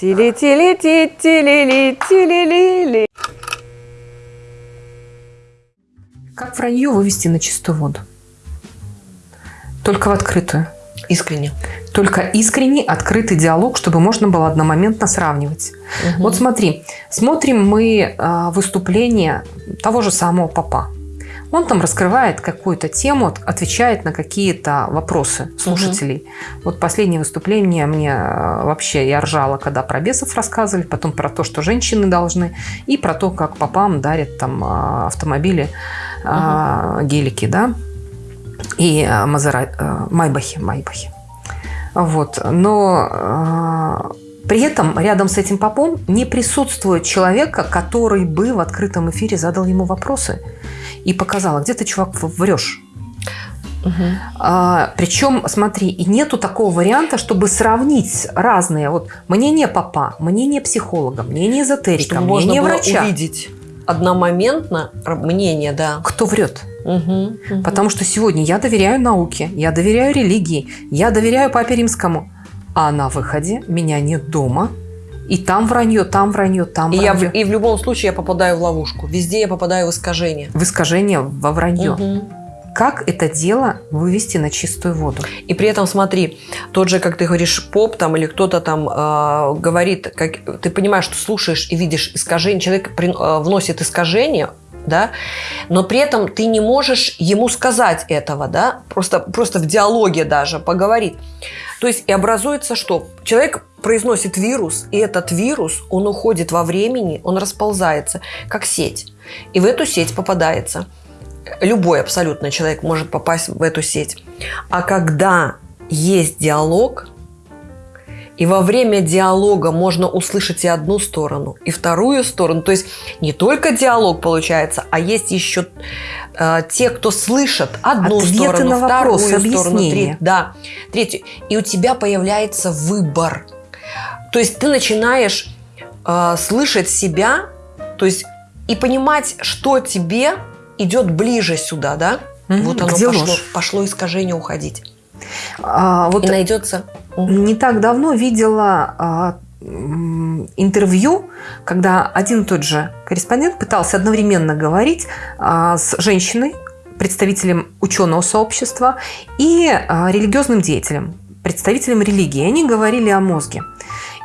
Тили-тили-ти, тили-ли, тили-ли-ли. Как вранье вывести на чистую воду? Только в открытую. Искренне. Только искренний, открытый диалог, чтобы можно было одномоментно сравнивать. Мгм. Вот смотри, смотрим мы а, выступление того же самого папа. Он там раскрывает какую-то тему, от- отвечает на какие-то вопросы слушателей. Вот последнее выступление мне а, вообще я ржала, когда про бесов рассказывали, потом про то, что женщины должны, и про то, как папам дарят там а, автомобили, а, гелики, да, и Мазера- майбахи, майбахи. Вот. Но при этом рядом с этим попом не присутствует человека, который бы в открытом эфире задал ему вопросы и показал, а где ты, чувак, врешь? Мгм. А, причем, смотри, и нету такого варианта, чтобы сравнить разные. Вот мнение папа, мнение психолога, мнение эзотерика, Чтобы можно мнение было врача. увидеть одномоментно мнение, да. Кто врет? Мгм. Мгм. Потому что сегодня я доверяю науке, я доверяю религии, я доверяю папе римскому. А на выходе меня нет дома. И там вранье, там вранье, там И, я, в- вранье. и в любом случае я попадаю в ловушку. Везде я попадаю в искажение. В искажение, во вранье. Мгм. Как это дело вывести на чистую воду? И при этом смотри, тот же, как ты говоришь, поп там или кто-то там э, говорит, как, ты понимаешь, что слушаешь и видишь искажение, человек при- э, вносит искажение, да, но при этом ты не можешь ему сказать этого, да, просто, просто в диалоге даже поговорить. То есть и образуется что? Человек произносит вирус, и этот вирус, он уходит во времени, он расползается, как сеть. И в эту сеть попадается. Любой абсолютно человек может попасть в эту сеть. А когда есть диалог, и во время диалога можно услышать и одну сторону, и вторую сторону. То есть не только диалог получается, а есть еще э, те, кто слышат одну Ответы сторону, на вторую вопросы, сторону, третью. Да, третью. И у тебя появляется выбор. То есть ты начинаешь э, слышать себя, то есть и понимать, что тебе идет ближе сюда, да? Мгм. Вот оно Где пошло, ложь? пошло искажение уходить. А, вот И найдется. Не так давно видела а, интервью, когда один и тот же корреспондент пытался одновременно говорить а, с женщиной, представителем ученого сообщества и а, религиозным деятелем, представителем религии. Они говорили о мозге.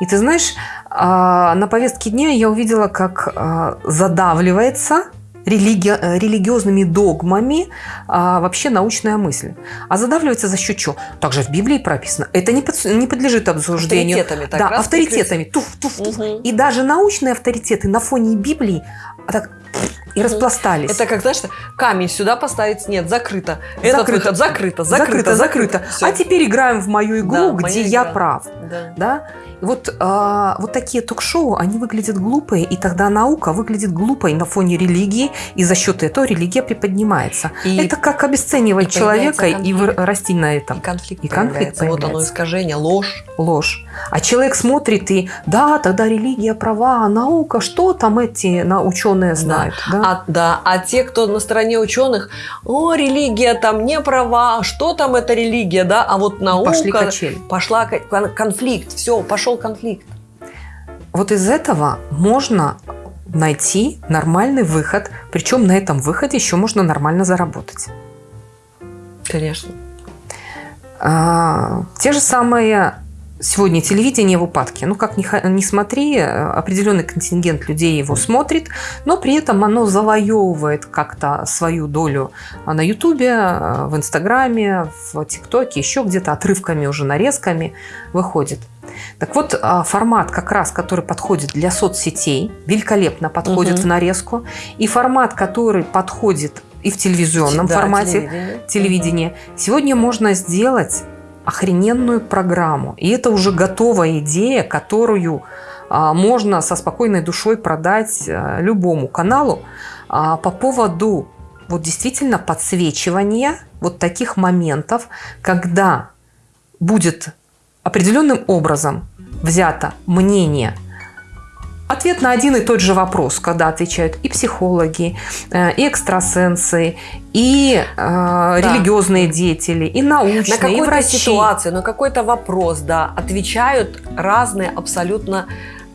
И ты знаешь, на повестке дня я увидела, как задавливается религи- э, религиозными догмами а, вообще научная мысль. А задавливается за счет чего? Также в Библии прописано. Это не, под- не подлежит обсуждению. Авторитетами так да, авторитетами. Туф, туф, туф. Мгм. И даже научные авторитеты на фоне Библии а так и распластались. Это как, знаешь, камень сюда поставить, нет, закрыто. Этот Закрыто. выход закрыто, закрыто, закрыто, закрыто. А теперь играем в мою игру, Да, где я игра. прав. Да. Да? И вот, а, вот такие ток-шоу, они выглядят глупые, и тогда наука выглядит глупой на фоне религии, и за счет этого религия приподнимается. И, Это как обесценивать и появляется человека и расти на и этом. конфликт и конфликт появляется. Вот оно появляется. искажение, ложь. Ложь. А человек смотрит и, да, тогда религия права, а наука, что там эти на, ученые знают? Да. А, да, а те, кто на стороне ученых, о, религия там не права, что там эта религия, да, а вот наука... Пошли качели. Пошла ко- кон- конфликт, все, пошел конфликт. Вот из этого можно найти нормальный выход, причем на этом выходе еще можно нормально заработать. Конечно. А, те же самые сегодня телевидение в упадке. Ну, как ни, ни смотри, э, определенный контингент людей его смотрит, но при этом оно завоевывает как-то свою долю а, на Ютубе, э, в Инстаграме, в ТикТоке, еще где-то отрывками уже, нарезками выходит. Так вот, а, формат как раз, который подходит для соцсетей, великолепно подходит Мгм. в нарезку, и формат, который подходит и в телевизионном Да, формате, телевидение. телевидение. Сегодня можно сделать охрененную программу. И это уже готовая идея, которую а, можно со спокойной душой продать а, любому каналу а, по поводу вот действительно подсвечивания вот таких моментов, когда будет определенным образом взято мнение ответ на один и тот же вопрос, когда отвечают и психологи, э, и экстрасенсы, и э, да. религиозные деятели, и научные, на какую-то и врачи. ситуацию, на какой-то вопрос, да, отвечают разные абсолютно,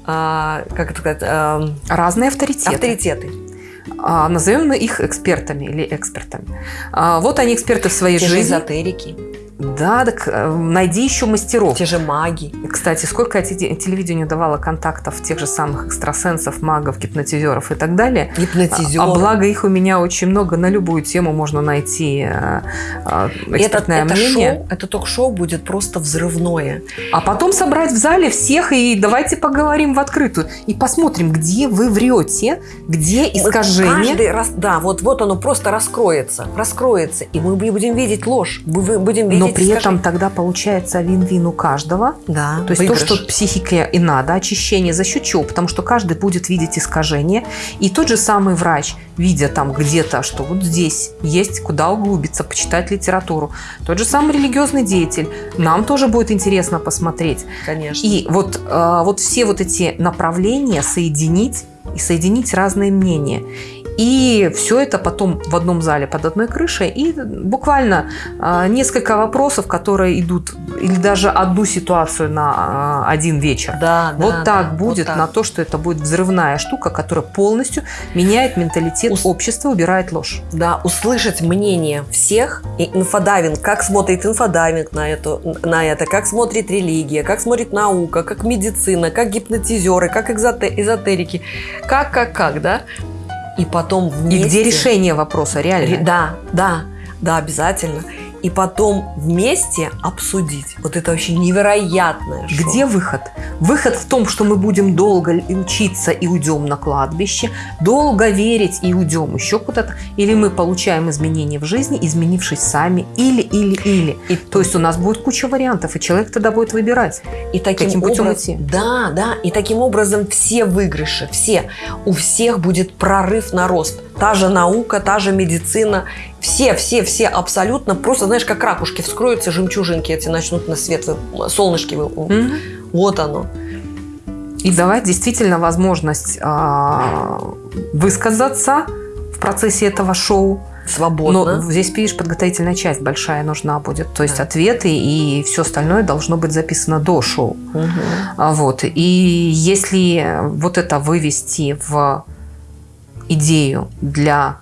э, как это сказать, э, разные авторитеты. Авторитеты. А, назовем их экспертами или экспертами. А, вот они эксперты в своей Те жизни. Эзотерики. Да, так э, найди еще мастеров. Те же маги. Кстати, сколько я телевидению давала контактов тех же самых экстрасенсов, магов, гипнотизеров и так далее. Гипнотизеры. А благо их у меня очень много, на любую тему можно найти э, э, экспертное это, мнение. Это, шоу, это ток-шоу будет просто взрывное. А потом собрать в зале всех и давайте поговорим в открытую. И посмотрим, где вы врете, где искажение. Каждый раз, да, вот, вот оно просто раскроется, раскроется. И мы будем видеть ложь, мы будем видеть Но при скажи. этом тогда получается вин-вин у каждого. Да, То есть выигрыш. то, что психике и надо, очищение за счет чего? Потому что каждый будет видеть искажение. И тот же самый врач, видя там где-то, что вот здесь есть куда углубиться, почитать литературу. Тот же самый религиозный деятель. Нам тоже будет интересно посмотреть. Конечно. И вот, э, вот все вот эти направления соединить и соединить разные мнения. И все это потом в одном зале под одной крышей. И буквально э, несколько вопросов, которые идут, или даже одну ситуацию на э, один вечер. Да, вот да, так да, будет вот так. на то, что это будет взрывная штука, которая полностью меняет менталитет Ус... общества, убирает ложь. Да, услышать мнение всех и инфодайвинг, как смотрит инфодайвинг на, эту, на это, как смотрит религия, как смотрит наука, как медицина, как гипнотизеры, как эзотерики, как, как, как, да? И потом вместе... И где решение вопроса, реально? Да, да, да, обязательно. И потом вместе обсудить. Вот это вообще невероятное. Шоу. Где выход? Выход в том, что мы будем долго учиться и уйдем на кладбище, долго верить и уйдем еще куда-то, или мы получаем изменения в жизни, изменившись сами, или, или, или. И, то есть у нас будет куча вариантов, и человек тогда будет выбирать, и таким каким путем образ... идти. Да, да, и таким образом все выигрыши, все. У всех будет прорыв на рост. Та же наука, та же медицина, все, все, все абсолютно просто, знаешь, как ракушки вскроются, жемчужинки эти начнут на свет, солнышки. Mm-hmm. Вот оно. И давать действительно возможность э, высказаться в процессе этого шоу. Свободно. Но здесь, видишь, подготовительная часть большая нужна будет. То есть да. ответы и все остальное должно быть записано до шоу. Угу. Вот. И если вот это вывести в идею для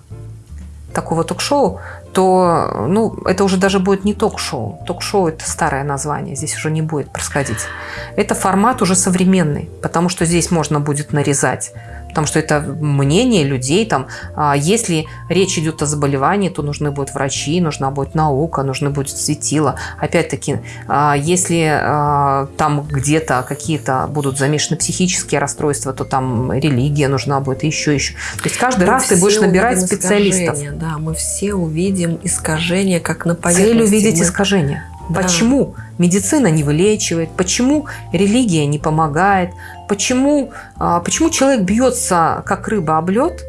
такого ток-шоу, то ну, это уже даже будет не ток-шоу. Ток-шоу – это старое название, здесь уже не будет происходить. Это формат уже современный, потому что здесь можно будет нарезать потому что это мнение людей. Там, а если речь идет о заболевании, то нужны будут врачи, нужна будет наука, нужны будет светила. Опять-таки, а если а, там где-то какие-то будут замешаны психические расстройства, то там религия нужна будет, еще, еще. То есть каждый мы раз ты будешь набирать специалистов. Да, мы все увидим искажения, как на поверхности. Цель увидеть мы... искажения. Да. Почему медицина не вылечивает? Почему религия не помогает? Почему, а, почему человек бьется, как рыба об лед,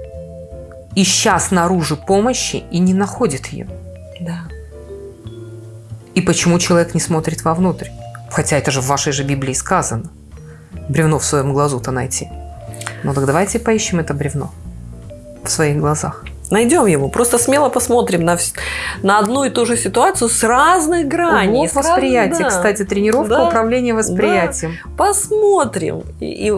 ища снаружи помощи и не находит ее? Да. И почему человек не смотрит вовнутрь? Хотя это же в вашей же Библии сказано. Бревно в своем глазу-то найти. Ну так давайте поищем это бревно в своих глазах. Найдем его. Просто смело посмотрим на, на одну и ту же ситуацию с разных граней. Вот восприятие. Да. Кстати, тренировка да. управления восприятием. Да. Посмотрим. И, и,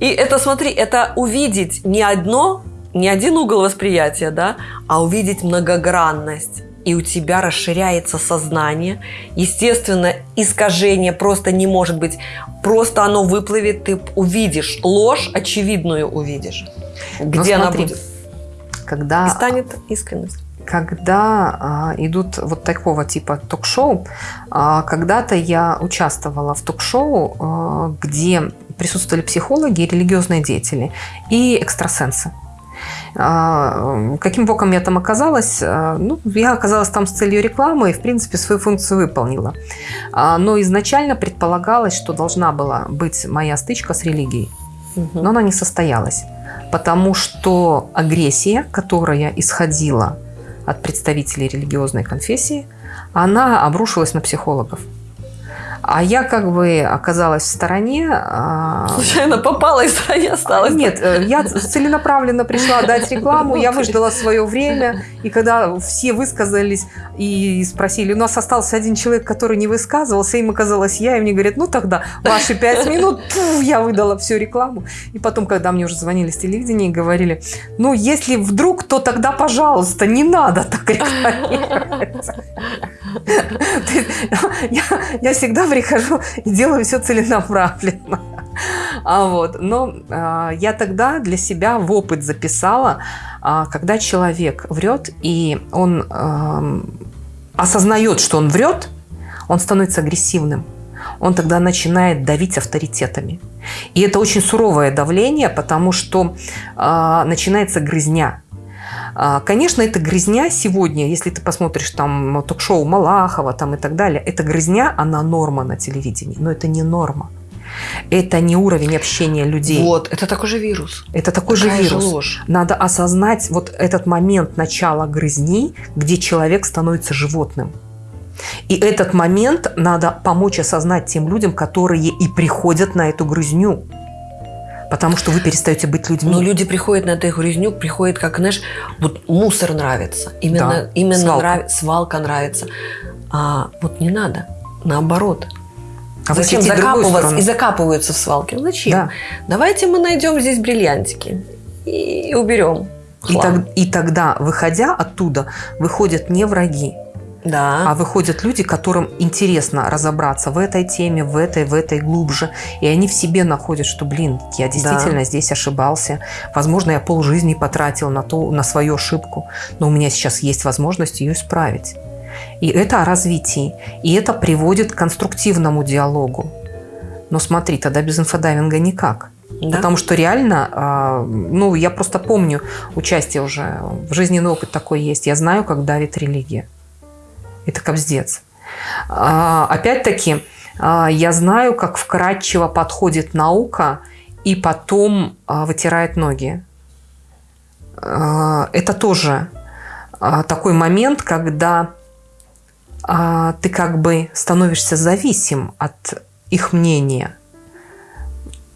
и это, смотри, это увидеть не одно, не один угол восприятия, да, а увидеть многогранность и у тебя расширяется сознание. Естественно, искажение просто не может быть. Просто оно выплывет, ты увидишь ложь, очевидную увидишь. Где Но она будет? Когда... И станет искренность. Когда а, идут вот такого типа ток-шоу, а, когда-то я участвовала в ток-шоу, а, где присутствовали психологи, религиозные деятели и экстрасенсы. А, каким боком я там оказалась? А, ну, я оказалась там с целью рекламы и, в принципе, свою функцию выполнила. А, но изначально предполагалось, что должна была быть моя стычка с религией. Но она не состоялась потому что агрессия, которая исходила от представителей религиозной конфессии, она обрушилась на психологов. А я как бы оказалась в стороне. а, Случайно попала и в стране осталась. Нет, э, я целенаправленно пришла дать рекламу, я выждала свое время, и когда все высказались и спросили, у нас остался один человек, который не высказывался, им оказалась я, и мне говорят, ну тогда ваши пять минут, пф, я выдала всю рекламу. И потом, когда мне уже звонили с телевидения и говорили, ну если вдруг, то тогда, пожалуйста, не надо так рекламировать. Я, я всегда прихожу и делаю все целенаправленно. А вот, но а, я тогда для себя в опыт записала, а, когда человек врет и он ам, осознает, что он врет, он становится агрессивным. Он тогда начинает давить авторитетами. И это очень суровое давление, потому что а, начинается грызня. А, Конечно, эта грызня сегодня, если ты посмотришь там ток-шоу Малахова там и так далее, эта грызня, она норма на телевидении, но это не норма. Это не уровень общения людей. Вот, это такой же вирус. Это такой Такая же же вирус. ложь. Надо осознать вот этот момент начала грызни, где человек становится животным. И этот момент надо помочь осознать тем людям, которые и приходят на эту грызню. Потому что вы перестаете быть людьми. Но люди приходят на эту грязню, приходят, как, знаешь, вот мусор нравится. Именно, Да, именно свалка. нрав- свалка нравится. А вот не надо. Наоборот. А Зачем закапываться? И закапываются в свалке. Ну, Зачем? Да. Давайте мы найдем здесь бриллиантики и уберем. И, так- и тогда, выходя оттуда, выходят не враги, Да. а выходят люди, которым интересно разобраться в этой теме, в этой, в этой глубже. И они в себе находят, что, блин, я действительно здесь ошибался. Возможно, я полжизни потратил на, то, на свою ошибку, но у меня сейчас есть возможность ее исправить. И это о развитии. И это приводит к конструктивному диалогу. Но смотри, тогда без инфодайвинга никак. Да. Потому что реально, а, ну, я просто помню участие уже, в жизненный опыт такой есть. Я знаю, как давит религия. Это кобздец. А, Опять-таки, а, я знаю, как вкрадчиво подходит наука и потом а, вытирает ноги. Это тоже такой момент, когда ты как бы становишься зависим от их мнения.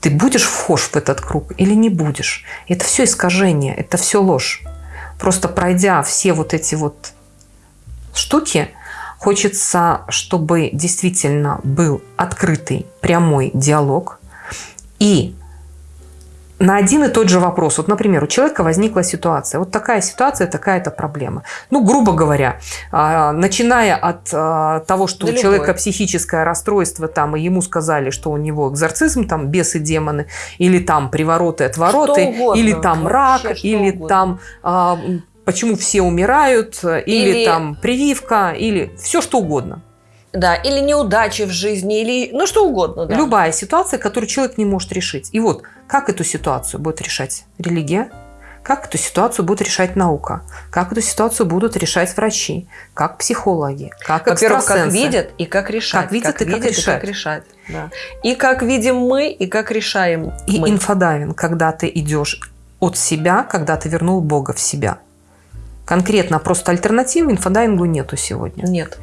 Ты будешь вхож в этот круг или не будешь? Это все искажение, это все ложь. Просто пройдя все вот эти вот штуки, хочется, чтобы действительно был открытый, прямой диалог. И на один и тот же вопрос. Вот, например, у человека возникла ситуация. Вот такая ситуация, такая-то проблема. Ну, грубо говоря, а, начиная от а, того, что Да у человека любой. психическое расстройство, там, и ему сказали, что у него экзорцизм, там, бесы, демоны, или там привороты, отвороты, угодно. или там рак, Вообще или угодно. там а, почему все умирают, или, Или- там прививка, или все что угодно. Да, или неудачи в жизни, или ну что угодно. Да. Любая ситуация, которую человек не может решить. И вот, как эту ситуацию будет решать религия? Как эту ситуацию будет решать наука? Как эту ситуацию будут решать врачи? Как психологи? Как Во-первых, как видят и как решать. Как видят и как видят, решать. как решать. Да. И как видим мы, и как решаем И мы. инфодайвинг, когда ты идешь от себя, когда ты вернул Бога в себя. Конкретно просто альтернативы инфодайвингу нету сегодня. Нет.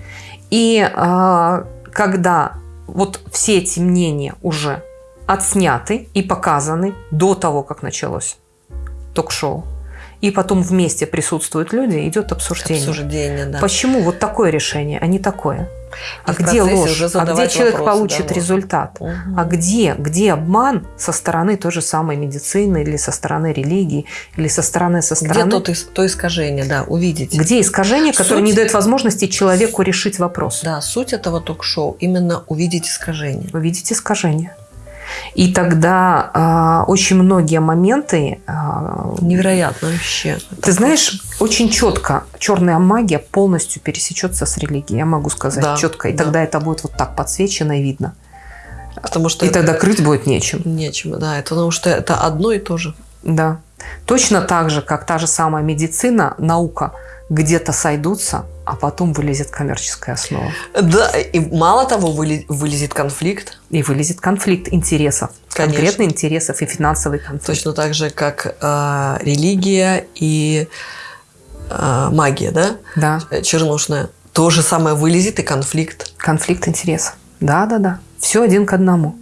И а, когда вот все эти мнения уже отсняты и показаны до того, как началось ток-шоу, и потом вместе присутствуют люди, идет обсуждение. Обсуждение, да. Почему вот такое решение, а не такое? А И в где ложь? А где человек вопросы, получит да, результат? Мгм. А где, где обман со стороны той же самой медицины или со стороны религии или со стороны со Где стороны то, ис- то искажение, да, увидеть. где искажение, которое Суть- не дает возможности человеку решить вопрос. Да, суть этого ток-шоу именно увидеть искажение. Вы видите искажение. И тогда а, очень многие моменты, а, Невероятно вообще. ты знаешь, очень четко черная магия полностью пересечется с религией, я могу сказать Да, четко. И да. тогда это будет вот так подсвечено и видно. Потому что И это тогда крыть будет нечем. нечем, да, это потому что это одно и то же. Да. Точно так же, как та же самая медицина, наука где-то сойдутся, а потом вылезет коммерческая основа. Да, и мало того, вылезет конфликт, И вылезет конфликт интересов. Конечно. Конкретно интересов и финансовый конфликт. точно так же, как э, религия и э, магия, да, Да. э, чернушная. То же самое вылезет и конфликт. Конфликт интересов. Да, да, да. Все один к одному.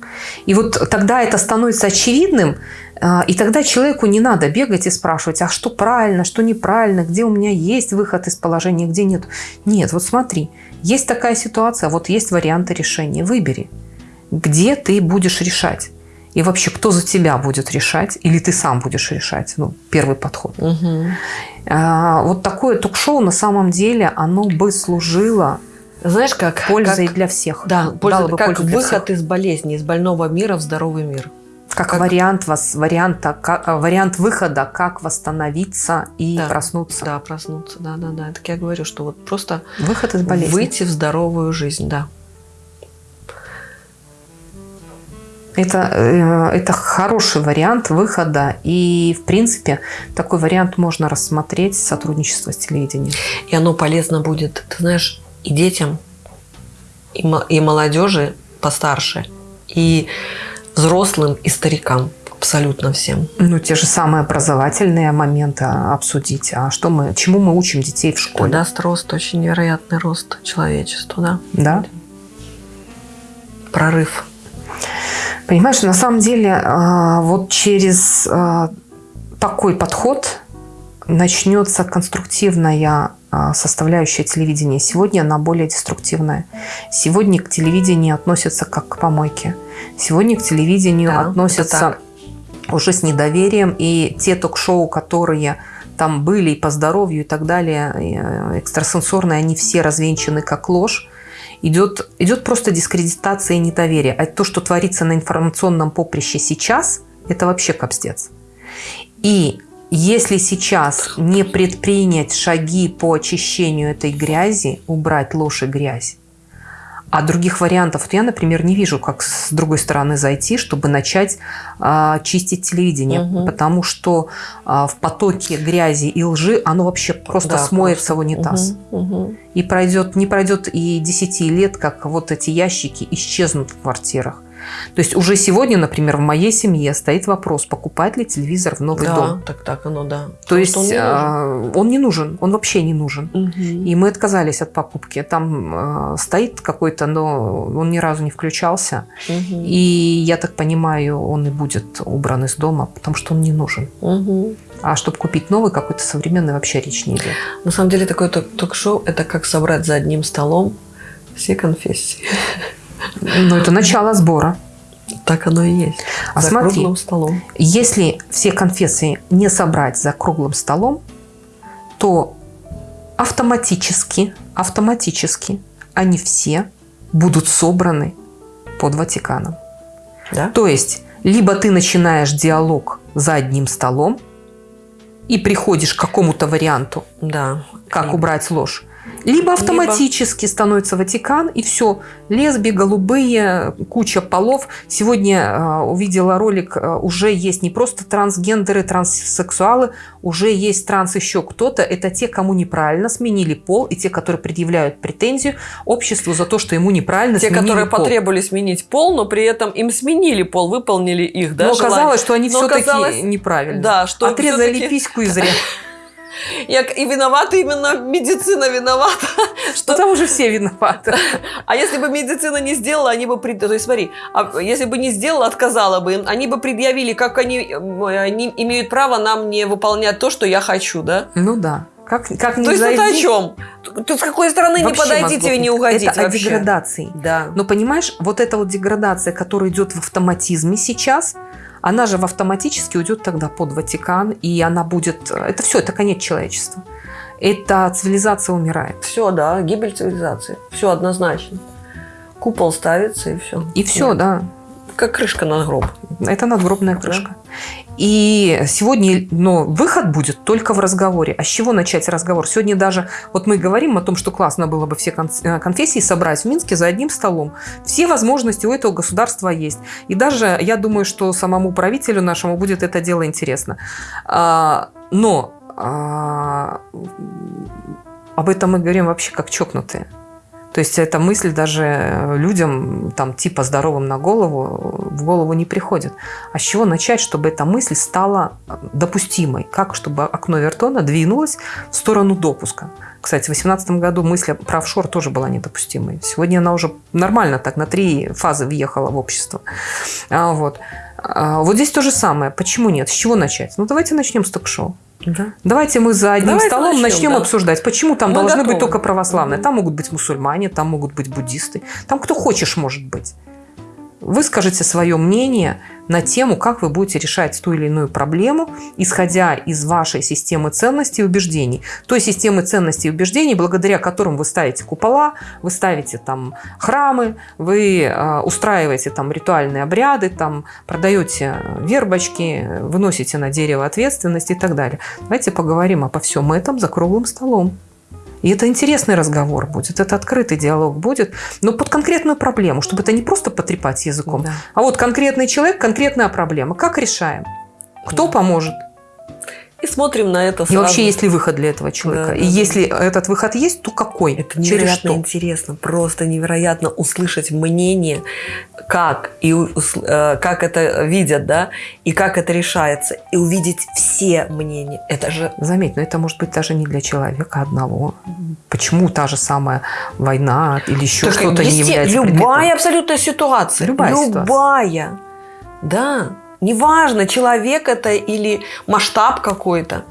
И вот тогда это становится очевидным, и тогда человеку не надо бегать и спрашивать, а что правильно, что неправильно, где у меня есть выход из положения, где нет. Нет, вот смотри, есть такая ситуация, вот есть варианты решения, выбери, где ты будешь решать. И вообще, кто за тебя будет решать, или ты сам будешь решать? Ну, первый подход. Угу. А, вот такое ток-шоу на самом деле, оно бы служило знаешь, как пользой как, для всех. Да, польза, бы как выход всех. из болезни, из больного мира в здоровый мир. Как, как вариант, вас, варианта, как, вариант выхода, как восстановиться и да, проснуться. Да, проснуться, да, да, да. Так я говорю, что вот просто выход из болезни. выйти в здоровую жизнь, да. Это, э, это хороший вариант выхода. И, в принципе, такой вариант можно рассмотреть сотрудничество с телевидением. И оно полезно будет, ты знаешь, и детям, и, и молодежи постарше, и взрослым, и старикам. Абсолютно всем. Ну, те же самые образовательные моменты обсудить. А что мы, чему мы учим детей в школе? Это даст рост, очень невероятный рост человечеству, да. Да. Прорыв. Понимаешь, на самом деле, а, вот через а, такой подход начнется конструктивная а, составляющая телевидения. Сегодня она более деструктивная. Сегодня к телевидению относятся как к помойке. Сегодня к телевидению да, относятся уже с недоверием. И те ток-шоу, которые там были и по здоровью и так далее, э, экстрасенсорные, они все развенчаны как ложь идет, идет просто дискредитация и недоверие. А то, что творится на информационном поприще сейчас, это вообще капстец. И если сейчас не предпринять шаги по очищению этой грязи, убрать ложь и грязь, а других вариантов вот я, например, не вижу, как с другой стороны зайти, чтобы начать а, чистить телевидение, угу. потому что а, в потоке грязи и лжи оно вообще просто да, смоется просто. в унитаз. Угу, угу. И пройдет, не пройдет и 10 лет, как вот эти ящики исчезнут в квартирах. То есть уже сегодня, например, в моей семье стоит вопрос, покупать ли телевизор в новый да, дом. так так оно, да. То Потому есть он не, а, он не нужен, он вообще не нужен. Угу. И мы отказались от покупки. Там э, стоит какой-то, но он ни разу не включался. Угу. И я так понимаю, он и будет убран из дома, потому что он не нужен. Угу. А чтобы купить новый какой-то современный, вообще речь не идет. На самом деле такое ток-шоу – это как собрать за одним столом все конфессии. Ну, это начало сбора. Так оно и есть. А за смотри, круглым столом. Если все конфессии не собрать за круглым столом, то автоматически, автоматически они все будут собраны под Ватиканом. Да? То есть, либо ты начинаешь диалог за одним столом и приходишь к какому-то варианту, да. как убрать ложь, либо автоматически Либо... становится Ватикан, и все. Лесби, голубые, куча полов. Сегодня э, увидела ролик, э, уже есть не просто трансгендеры, транссексуалы, уже есть транс еще кто-то. Это те, кому неправильно сменили пол, и те, которые предъявляют претензию обществу за то, что ему неправильно те, сменили которые пол. потребовали сменить пол, но при этом им сменили пол, выполнили их, да, Но желание. оказалось, что они все-таки неправильно. Да, что Отрезали письку и зря. Як и виновата именно медицина виновата. Что там уже все виноваты. А если бы медицина не сделала, они бы... То есть смотри, а если бы не сделала, отказала бы им, они бы предъявили, как они, они имеют право нам не выполнять то, что я хочу, да? Ну да. Как, как не То есть это о чем? Тут с какой стороны вообще не подойдите и не угодить Это вообще. о деградации. Да. Но понимаешь, вот эта вот деградация, которая идет в автоматизме сейчас, она же в автоматически уйдет тогда под Ватикан, и она будет... Это все, это конец человечества. Это цивилизация умирает. Все, да, гибель цивилизации. Все однозначно. Купол ставится, и все. И все, Нет. да. Как крышка на гроб. Это надгробная крышка. Да. И сегодня но выход будет только в разговоре. А с чего начать разговор? Сегодня даже, вот мы говорим о том, что классно было бы все э, конфессии собрать в Минске за одним столом. Все возможности у этого государства есть. И даже я думаю, что самому правителю нашему будет это дело интересно. А, но а, об этом мы говорим вообще как чокнутые. То есть эта мысль даже людям, там, типа здоровым на голову, в голову не приходит. А с чего начать, чтобы эта мысль стала допустимой? Как, чтобы окно Вертона двинулось в сторону допуска? Кстати, в 2018 году мысль про офшор тоже была недопустимой. Сегодня она уже нормально так на три фазы въехала в общество. А, вот. А, вот здесь то же самое. Почему нет? С чего начать? Ну, давайте начнем с ток-шоу. Да. Давайте мы за одним Давайте столом начнем, начнем да. обсуждать, почему там мы должны готовы. быть только православные. Там могут быть мусульмане, там могут быть буддисты, там кто хочешь может быть. Выскажите свое мнение на тему, как вы будете решать ту или иную проблему, исходя из вашей системы ценностей и убеждений. Той системы ценностей и убеждений, благодаря которым вы ставите купола, вы ставите там храмы, вы э, устраиваете там ритуальные обряды, там продаете вербочки, выносите на дерево ответственность и так далее. Давайте поговорим обо всем этом за круглым столом. И это интересный разговор будет, это открытый диалог будет, но под конкретную проблему, чтобы это не просто потрепать языком, да. а вот конкретный человек, конкретная проблема. Как решаем? Кто да. поможет? И смотрим на это сразу. И вообще, есть ли выход для этого человека? Да, и да, если да. этот выход есть, то какой? Это невероятно интересно. Просто невероятно услышать мнение, как, и, э, как это видят, да, и как это решается. И увидеть все мнения. Это же... Заметь, но это может быть даже не для человека одного. Почему та же самая война или еще что-то не является Любая предметом? абсолютная ситуация. Любая, любая ситуация. Да. Неважно, человек это или масштаб какой-то.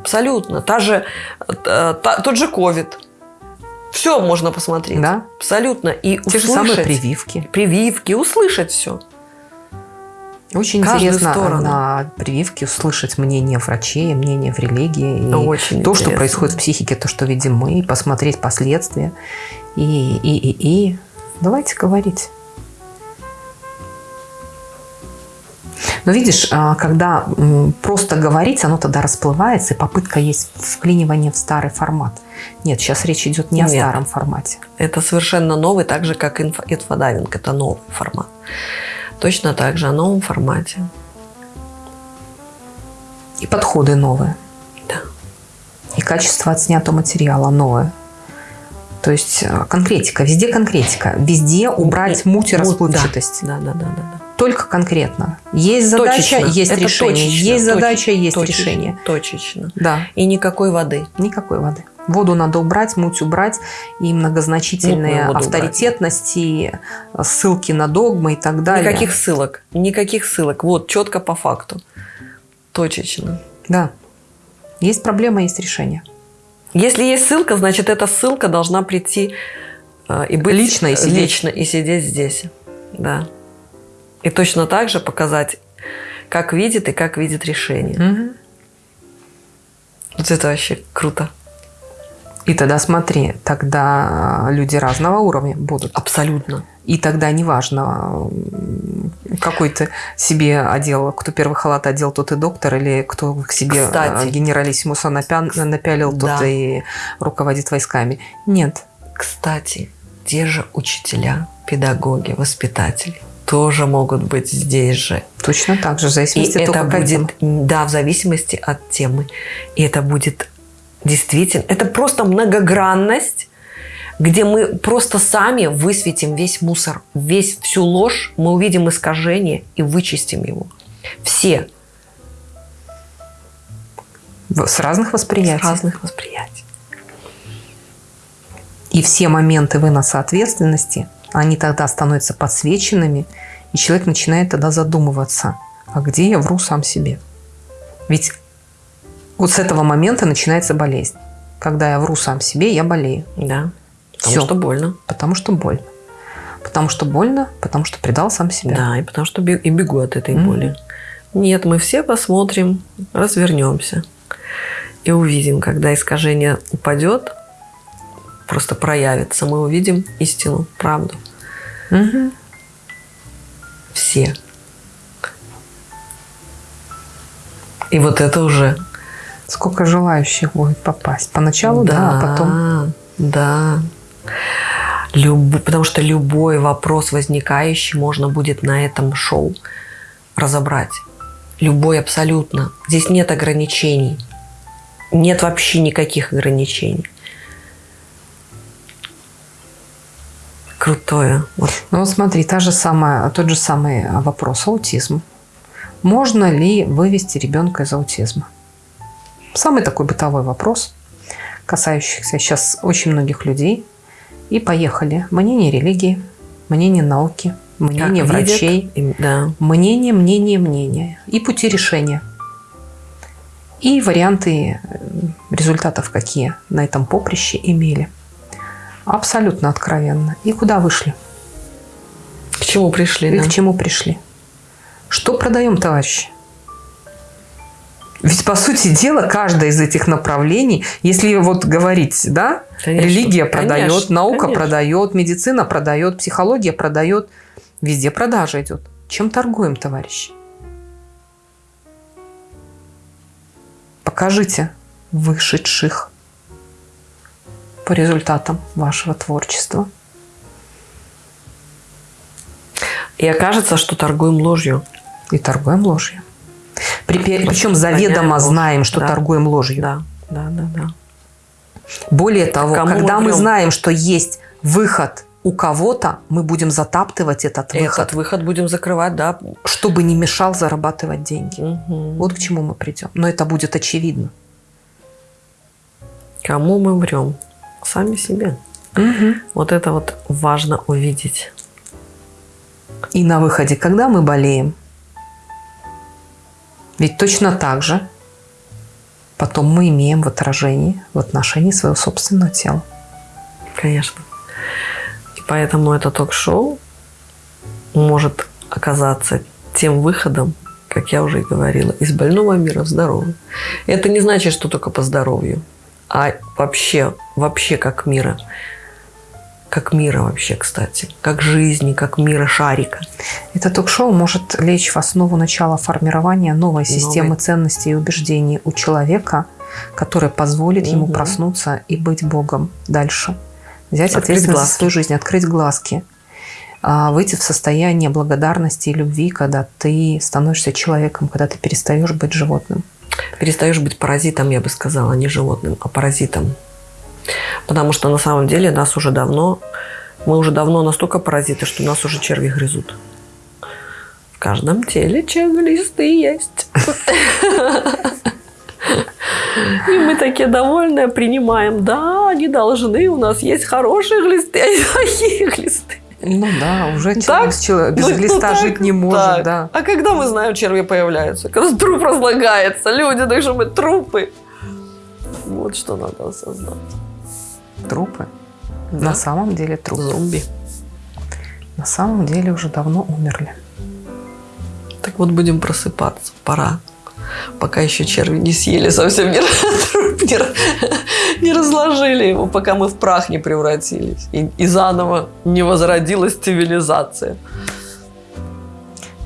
Абсолютно. Та же, та, тот же ковид. Все можно посмотреть. Да. Абсолютно. И Те услышать. же самые прививки. Прививки. Услышать все. Очень Каждую интересно сторону. на прививке услышать мнение врачей, мнение в религии. И Очень то, интересно. что происходит в психике, то, что видим мы, посмотреть последствия. И, и, и, и. Давайте говорить. Но видишь, а, когда просто говорить, оно тогда расплывается, и попытка есть вклинивание в старый формат. Нет, сейчас речь идет не Нет. о старом формате. Это совершенно новый, так же, как инфо, инфодайвинг. Это новый формат. Точно так же о новом формате. И подходы новые. Да. И качество отснятого материала новое. То есть э, конкретика, везде конкретика, везде убрать муть и расплывчатость. Да, да, да, да. да только конкретно. Есть задача, точечно. есть Это решение. Точечно, есть задача, точечно, есть точечно, решение. Точечно. Да. И никакой воды. Никакой воды. Воду надо убрать, муть убрать, и многозначительные авторитетности, убрать. ссылки на догмы и так далее. Никаких ссылок. Никаких ссылок. Вот, четко по факту. Точечно. Да. Есть проблема, есть решение. Если есть ссылка, значит, эта ссылка должна прийти э, и быть лично и сидеть, лично и сидеть здесь. Да. И точно так же показать, как видит и как видит решение. Угу. Вот это вообще круто. И тогда смотри, тогда люди разного уровня будут. Абсолютно. И тогда неважно, какой ты себе одел, кто первый халат одел, тот и доктор, или кто к себе Кстати, генералиссимуса напялил, да. тот и руководит войсками. Нет. Кстати, те же учителя, педагоги, воспитатели тоже могут быть здесь же. Точно так же, в зависимости и от это будет, Да, в зависимости от темы. И это будет действительно, это просто многогранность, где мы просто сами высветим весь мусор, весь всю ложь, мы увидим искажение и вычистим его. Все. С разных восприятий. С разных восприятий. И все моменты выноса ответственности – они тогда становятся подсвеченными, и человек начинает тогда задумываться, а где я вру сам себе? Ведь вот с этого момента начинается болезнь. Когда я вру сам себе, я болею. Да. Потому Все. что больно. Потому что больно. Потому что больно, потому что предал сам себя. Да, и потому что и бегу от этой mm-hmm. боли. Нет, мы все посмотрим, развернемся и увидим, когда искажение упадет, просто проявится. Мы увидим истину, правду. Угу. Все. И вот это уже... Сколько желающих будет попасть? Поначалу, да, да а потом... Да. Люб... Потому что любой вопрос возникающий можно будет на этом шоу разобрать. Любой абсолютно. Здесь нет ограничений. Нет вообще никаких ограничений. Крутое. Вот. Ну, вот смотри, та же самая, тот же самый вопрос аутизм. Можно ли вывести ребенка из аутизма? Самый такой бытовой вопрос, касающийся сейчас очень многих людей. И поехали. Мнение религии, мнение науки, мнение Как видят, врачей, им- да. мнение, мнение, мнение. И пути решения. И варианты э, результатов, какие на этом поприще имели. Абсолютно откровенно. И куда вышли? К чему пришли, И да? к чему пришли? Что продаем, товарищи? Ведь, по сути дела, каждое из этих направлений, если вот говорить, да, Конечно. религия продает, Конечно, наука конечно. продает, медицина продает, психология продает, везде продажа идет. Чем торгуем, товарищи? Покажите вышедших по результатам вашего творчества. И окажется, что торгуем ложью. И торгуем ложью. Припе- Причем заведомо понятно. знаем, что Да. торгуем ложью. Да, да, да, да. Более того, Кому когда мы мы знаем, что есть выход у кого-то, мы будем затаптывать этот выход, Этот выход будем закрывать, да. чтобы не мешал зарабатывать деньги. Мгм. Вот к чему мы придем. Но это будет очевидно. Кому мы врем? Сами себе. Вот это вот важно увидеть. И на выходе, когда мы болеем, ведь точно так же потом мы имеем в отражении, в отношении своего собственного тела. Конечно. И поэтому это ток-шоу может оказаться тем выходом, как я уже и говорила, из больного мира в здоровый. Это не значит, что только по здоровью, а вообще, вообще как мира. Как мира вообще, кстати. Как жизни, как мира шарика. Это ток-шоу может лечь в основу начала формирования новой системы Новой. ценностей и убеждений у человека, которая позволит ему Мгм. проснуться и быть Богом дальше. Взять Открыть ответственность за глазки. свою жизнь, открыть глазки, а, выйти в состояние благодарности и любви, когда ты становишься человеком, когда ты перестаешь быть животным. Перестаешь быть паразитом, я бы сказала, не животным, а паразитом. Потому что на самом деле нас уже давно, мы уже давно настолько паразиты, что нас уже черви грызут. В каждом теле чек-листы есть. И мы такие довольные принимаем. Да, они должны, у нас есть хорошие глисты, а плохие глисты. Ну да, уже Так? человек без Ну, ну глиста так, жить не может, так. да. А когда мы знаем, черви появляются? Когда труп разлагается, люди, так что мы трупы. Вот что надо осознать. Трупы. Да. На самом деле трупы. Зомби. На самом деле уже давно умерли. Так вот будем просыпаться. Пора. Пока еще черви не съели совсем, не, не, не разложили его, пока мы в прах не превратились. И, и заново не возродилась цивилизация.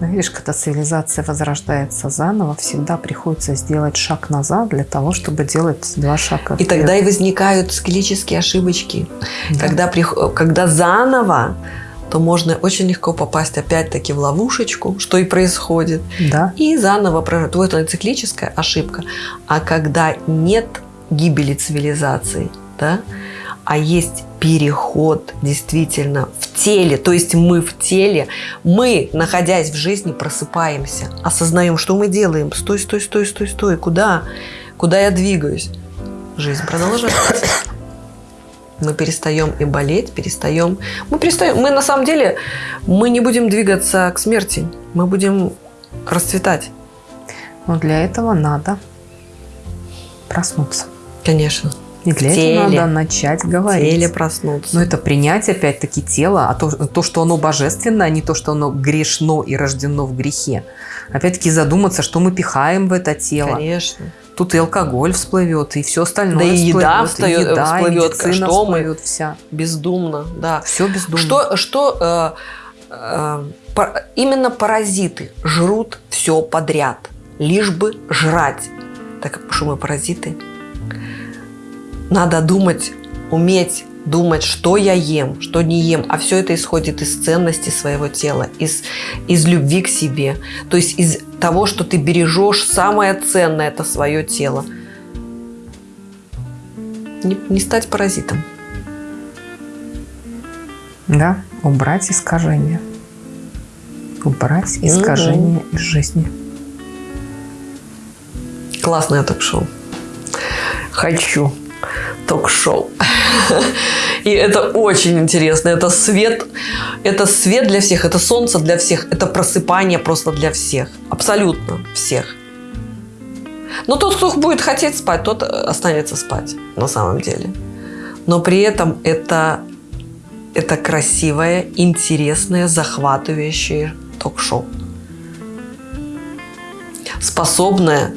Но видишь, когда цивилизация возрождается заново, всегда приходится сделать шаг назад для того, чтобы делать два шага И вперед. тогда и возникают циклические ошибочки. Да. Когда, когда заново, то можно очень легко попасть опять-таки в ловушечку, что и происходит. Да, И заново прожить. Вот это циклическая ошибка. А когда нет гибели цивилизации, да, а есть переход действительно в теле, то есть мы в теле, мы, находясь в жизни, просыпаемся, осознаем, что мы делаем. Стой, стой, стой, стой, стой. Куда? Куда я двигаюсь? Жизнь продолжается. Мы перестаем и болеть, перестаем. Мы перестаем. Мы на самом деле мы не будем двигаться к смерти. Мы будем расцветать. но для этого надо проснуться. Конечно. И для В этого теле. надо начать В говорить. теле проснуться. Но это принять опять-таки тело, а то, то, что оно божественно, а не то, что оно грешно и рождено в грехе. Опять-таки задуматься, что мы пихаем в это тело. Конечно. Тут и алкоголь всплывет, и все остальное Да и еда всплывет, встает- и еда, и всплывет, медицина что мы- всплывет вся. Бездумно, да. Все бездумно. Что, что э, э, именно паразиты жрут все подряд, лишь бы жрать. Так что мы паразиты. Надо думать, уметь думать, что я ем, что не ем. А все это исходит из ценности своего тела, из, из любви к себе. То есть из того, что ты бережешь самое ценное, это свое тело. Не, не стать паразитом. Да, Убрать искажения. Убрать искажения угу. из жизни. Классное ток-шоу. Хочу ток-шоу. И это очень интересно. Это свет, это свет для всех, это солнце для всех, это просыпание просто для всех. Абсолютно всех. Но тот, кто будет хотеть спать, тот останется спать на самом деле. Но при этом это, это красивое, интересное, захватывающее ток-шоу. Способное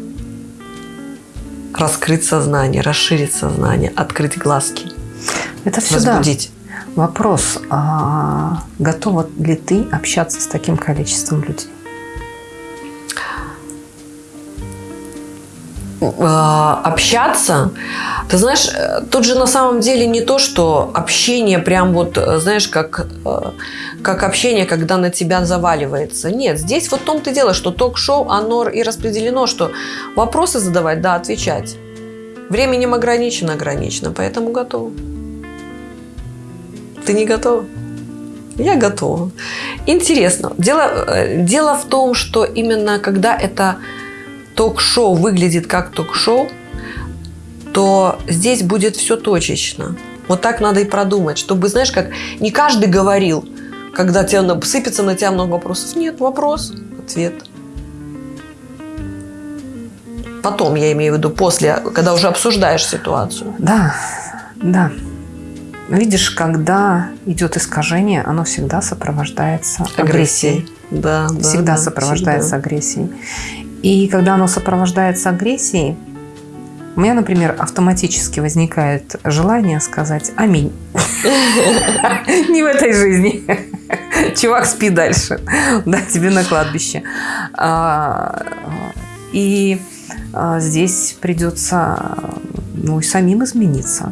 раскрыть сознание, расширить сознание, открыть глазки. Это всегда возбудить. вопрос, а готова ли ты общаться с таким количеством людей? Общаться, ты знаешь, тут же на самом деле не то, что общение прям вот, знаешь, как, э, как общение, когда на тебя заваливается. Нет, здесь вот в том-то дело, что ток-шоу, оно и распределено, что вопросы задавать, да, отвечать. Временем ограничено, ограничено, поэтому готов. Ты не готова? Я готова. Интересно. Дело, э, дело в том, что именно когда это ток-шоу выглядит как ток-шоу, то здесь будет все точечно. Вот так надо и продумать, чтобы, знаешь, как не каждый говорил, когда тебя сыпется на тебя много вопросов. Нет, вопрос, ответ. Потом, я имею в виду, после, когда уже обсуждаешь ситуацию. Да, да. Видишь, когда идет искажение, оно всегда сопровождается агрессией. агрессией. Да, всегда да, сопровождается всегда. агрессией. И когда оно сопровождается агрессией, у меня, например, автоматически возникает желание сказать «Аминь». Не в этой жизни. Чувак, спи дальше. Да, тебе на кладбище. А, и а, здесь придется ну, и самим измениться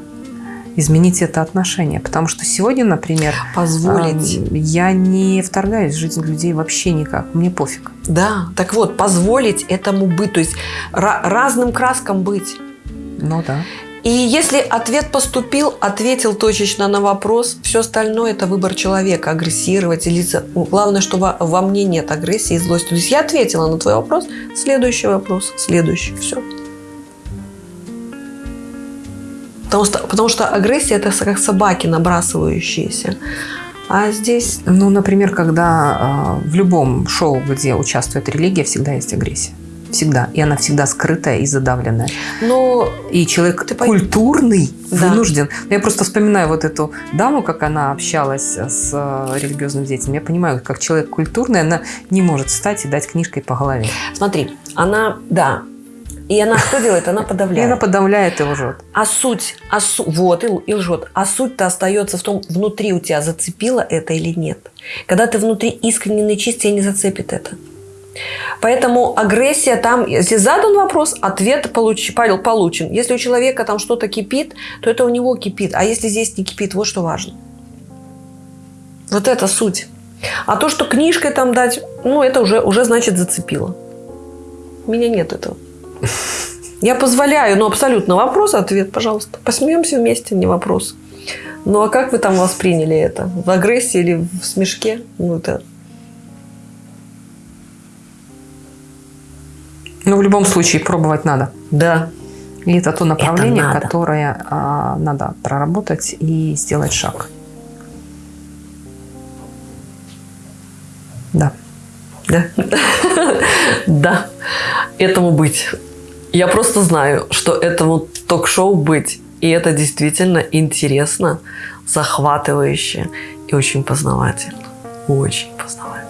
изменить это отношение. Потому что сегодня, например, позволить. Я не вторгаюсь в жизнь людей вообще никак. Мне пофиг. Да, так вот, позволить этому быть, то есть разным краскам быть. Ну да. И если ответ поступил, ответил точечно на вопрос, все остальное это выбор человека, агрессировать или... Главное, что во, во мне нет агрессии и злости. То есть я ответила на твой вопрос, следующий вопрос, следующий, все. Потому что, потому что агрессия это как собаки набрасывающиеся. А здесь... Ну, например, когда э, в любом шоу, где участвует религия, всегда есть агрессия. Всегда. И она всегда скрытая и задавленная. Но и человек ты культурный да. вынужден. Я просто вспоминаю вот эту даму, как она общалась с э, религиозным детям. Я понимаю, как человек культурный, она не может встать и дать книжкой по голове. Смотри, она, да, и она что делает? Она подавляет. И она подавляет и лжет. А суть, а су, вот, и, и лжет. А суть-то остается в том, внутри у тебя зацепило это или нет. Когда ты внутри искренне и чист, тебя не зацепит это. Поэтому агрессия там, если задан вопрос, ответ получ, получен. Если у человека там что-то кипит, то это у него кипит. А если здесь не кипит, вот что важно. Вот это суть. А то, что книжкой там дать, ну, это уже, уже значит зацепило. У меня нет этого. Я позволяю, ну абсолютно вопрос, ответ, пожалуйста. Посмеемся вместе, не вопрос. Ну а как вы там восприняли это? В агрессии или в смешке? Ну это... Ну, в любом случае, пробовать надо. Да. И это то направление, это надо. которое а, надо проработать и сделать шаг. Да. Да. Да. Этому быть. Я просто знаю, что этому ток-шоу быть. И это действительно интересно, захватывающе и очень познавательно. Очень познавательно.